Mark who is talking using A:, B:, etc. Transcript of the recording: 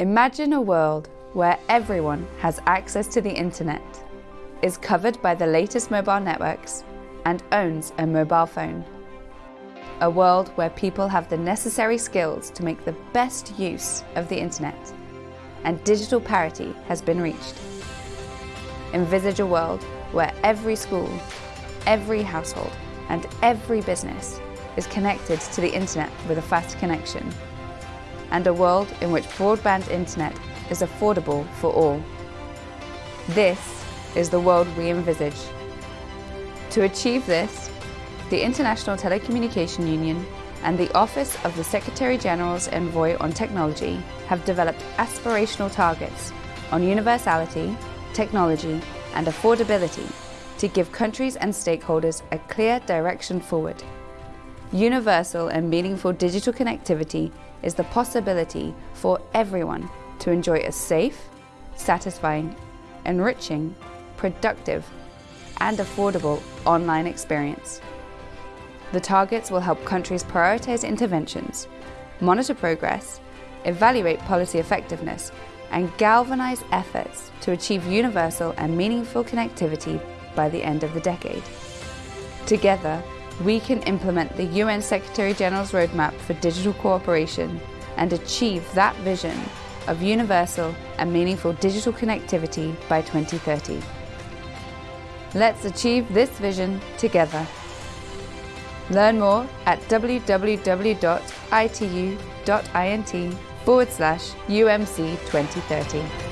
A: Imagine a world where everyone has access to the internet, is covered by the latest mobile networks, and owns a mobile phone. A world where people have the necessary skills to make the best use of the internet, and digital parity has been reached. Envisage a world where every school, every household, and every business is connected to the internet with a fast connection and a world in which broadband internet is affordable for all. This is the world we envisage. To achieve this, the International Telecommunication Union and the Office of the Secretary-General's Envoy on Technology have developed aspirational targets on universality, technology and affordability to give countries and stakeholders a clear direction forward. Universal and meaningful digital connectivity is the possibility for everyone to enjoy a safe, satisfying, enriching, productive and affordable online experience. The targets will help countries prioritise interventions, monitor progress, evaluate policy effectiveness and galvanise efforts to achieve universal and meaningful connectivity by the end of the decade. Together, we can implement the UN Secretary-General's Roadmap for Digital Cooperation and achieve that vision of universal and meaningful digital connectivity by 2030. Let's achieve this vision together. Learn more at www.itu.int forward slash UMC 2030.